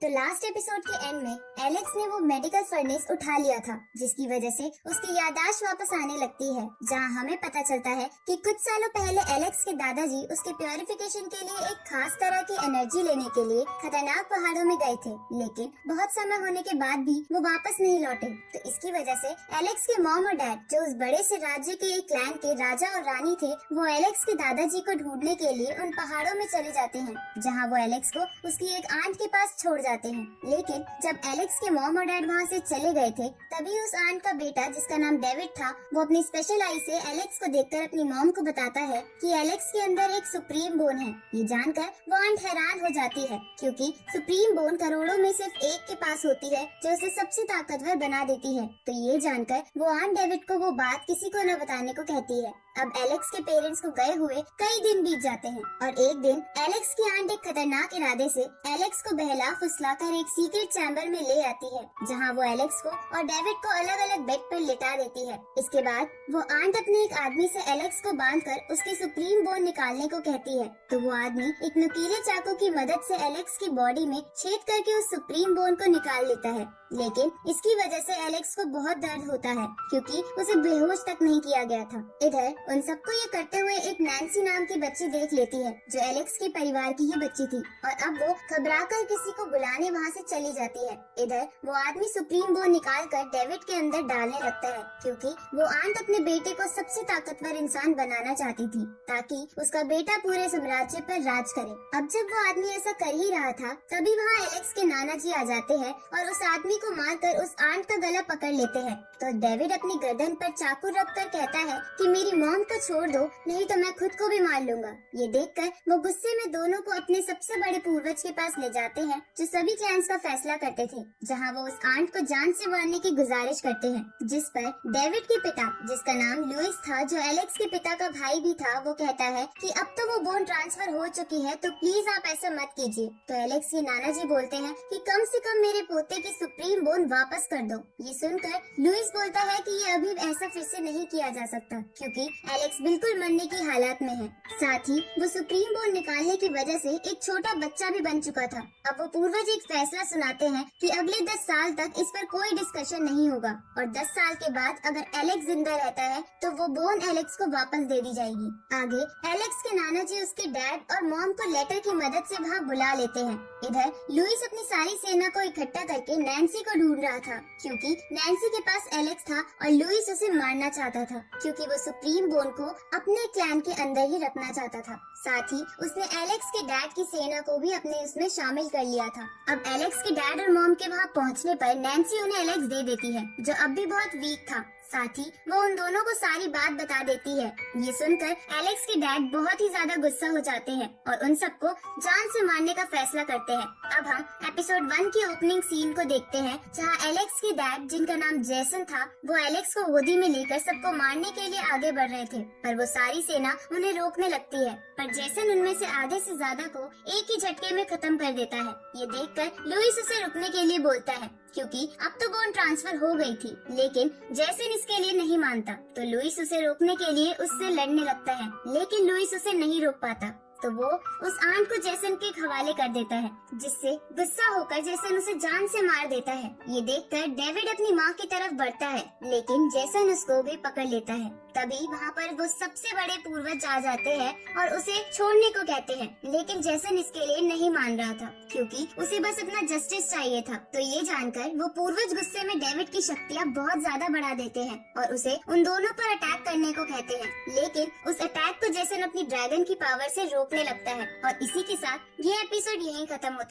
तो last episode के end में एलेक्स ने वो मेडिकल फर्नेस उठा लिया था, जिसकी वजह से उसकी यादाश्त वापस आने लगती है, जहाँ हमें पता चलता है कि कुछ सालों पहले एलेक्स के दादाजी उसके प्योरिफिकेशन के लिए एक खास तरह की एनर्जी लेने के लिए खतरनाक पहाड़ों में गए थे, लेकिन बहुत समय होने के बाद भी वो वापस नहीं लौटे। तो इसकी वजह से एलेक्स के मॉम और डैड जो उस बड़े से राज्य के एक क्लैन के राजा और रानी थे, वो एलेक्स के दादाजी को ढूँढने के लिए उन पहाड़ों में चले जाते हैं, जहाँ वो एलेक्स को उसकी एक आंट के पास छोड़ जाते हैं। लेकिन जब एलेक्स के मॉम और डैड वहाँ से चले गए थे, तभी उस आंट का बेटा, जिसका नाम डेविड था, वो अपनी स्पेशल आई से एलेक्स को देखकर अपनी मॉम को बताता है कि एलेक्स के अंदर एक सुप्रीम बोन है। ये जानकर वो आंट हैरान हो जाती है, क्योंकि सुप्रीम बोन करोड़ों में सिर्फ़ एक के पास होती है, जो उसे सबसे ताकतवर बना देती है। तो ये जानकर वो आंट डेविड को वो बात किसी को न बताने को कहती है। अब एलेक्स के पेरेंट्स को गए हुए कई दिन बीत जाते हैं, और एक दिन एलेक्स की आंट एक खतरनाक इरादे से एलेक्स को बहला फुसला कर एक सीक्रेट चैम्बर में ले आती है, जहाँ वो एलेक्स को और डेविड को अलग अलग बेड पर लिटा देती है। इसके बाद, वो आंट अपने एक आदमी से एलेक्स को बांधकर उसके सुप्रीम बोन निकालने को कहती है। तो वो आदमी एक नुकीले चाकू की मदद से एलेक्स की बॉडी में छेद करके उस सुप्रीम बोन को निकाल लेता है। लेकिन, इसकी वजह से एलेक्स को बहुत दर्द होता है, क्योंकि उसे बेहोश तक नहीं किया गया था। इधर, उन सबको ये करते हुए एक नैन्सी नाम की बच्ची देख लेती है, जो एलेक्स के परिवार की ही बच्ची थी। और अब वो घबरा कर किसी को बुलाने वहाँ से चली जाती है। इधर, वो आदमी सुप्रीम बोन निकाल कर डेविड के अंदर डालने लगता है, क्योंकि वो आंट अपने बेटे को सबसे ताकतवर इंसान बनाना चाहती थी, ताकि उसका बेटा पूरे साम्राज्य पर राज करे। अब जब वो आदमी ऐसा कर ही रहा था, तभी वहाँ एलेक्स के नाना जी आ जाते हैं और उस आदमी को मारकर उस आंट का गला पकड़ लेते हैं। तो डेविड अपनी गर्दन पर चाकू रख कर कहता है कि, मेरी मॉम को छोड़ दो, नहीं तो मैं खुद को भी मार लूँगा। ये देखकर वो गुस्से में दोनों को अपने सबसे बड़े पूर्वज के पास ले जाते हैं जो सभी क्लैंस का फैसला करते थे, जहाँ वो उस आंट को जान से मारने की गुजारिश करते हैं, जिस पर डेविड के पिता, जिसका नाम लुइस था, जो एलेक्स के पिता का भाई भी था, वो कहता है कि अब तो वो बोन ट्रांसफ़र हो चुकी है तो प्लीज़ आप ऐसा मत कीजिए। तो एलेक्स के नाना जी बोलते हैं कि कम से कम मेरे पोते की सुप्रीम बोन वापस कर दो। ये सुनकर लुइस बोलता है कि ये अभी ऐसा फिर से नहीं किया जा सकता, क्योंकि एलेक्स बिल्कुल मरने की हालात में है। साथ ही, वो सुप्रीम बोन निकालने की वजह से एक छोटा बच्चा भी बन चुका था। अब वो पूर्वज एक फैसला सुनाते हैं कि अगले दस साल तक इस पर कोई डिस्कशन नहीं होगा। और दस साल के बाद अगर एलेक्स ज़िंदा रहता है तो वो बोन एलेक्स को वापस दे दी जाएगी। आगे एलेक्स के नाना जी उसके डैड और मॉम को लेटर की मदद से वहाँ बुला लेते हैं। इधर लुइस अपनी सारी सेना को इकट्ठा करके नैन्सी को ढूंढ रहा था, क्योंकि नैन्सी के पास एलेक्स था और लुइस उसे मारना चाहता था, क्योंकि वो सुप्रीम बोन को अपने क्लैन के अंदर ही रखना चाहता था। साथ ही, उसने एलेक्स के डैड की सेना को भी अपने उसमें शामिल कर लिया था। अब एलेक्स के डैड और मॉम के वहाँ पहुँचने पर नैन्सी उन्हें एलेक्स दे देती है, जो अब भी बहुत वीक था। साथ ही वो उन दोनों को सारी बात बता देती है। ये सुनकर एलेक्स के डैड बहुत ही ज़्यादा गुस्सा हो जाते हैं और उन सबको जान से मारने का फैसला करते हैं। अब हम एपिसोड वन की ओपनिंग सीन को देखते हैं, जहाँ एलेक्स के डैड, जिनका नाम जैसन था, वो एलेक्स को गोदी में लेकर सबको मारने के लिए आगे बढ़ रहे थे, पर वो सारी सेना उन्हें रोकने लगती है। पर जैसन उनमें से आधे से ज़्यादा को एक ही झटके में खत्म कर देता है। ये देखकर लुइस उसे रुकने के लिए बोलता है क्योंकि अब तो बोन ट्रांसफ़र हो गई थी। लेकिन जैसन इसके लिए नहीं मानता। तो लुइस उसे रोकने के लिए उससे लड़ने लगता है। लेकिन लुइस उसे नहीं रोक पाता। तो वो उस आंट को जैसन के हवाले कर देता है, जिससे गुस्सा होकर जैसन उसे जान से मार देता है। ये देखकर डेविड अपनी माँ की तरफ़ बढ़ता है, लेकिन जैसन उसको भी पकड़ लेता है। तभी वहाँ पर वो सबसे बड़े पूर्वज आ जाते हैं और उसे छोड़ने को कहते हैं। लेकिन जैसन इसके लिए नहीं मान रहा था, क्योंकि उसे बस अपना जस्टिस चाहिए था तो ये जानकर वो पूर्वज गुस्से में डेविड की शक्तियाँ बहुत ज़्यादा बढ़ा देते हैं और उसे उन दोनों पर अटैक करने को कहते हैं। लेकिन उस अटैक को जैसन अपनी ड्रैगन की पावर से रोकने लगता है और इसी के साथ ये एपिसोड यही खत्म होता है।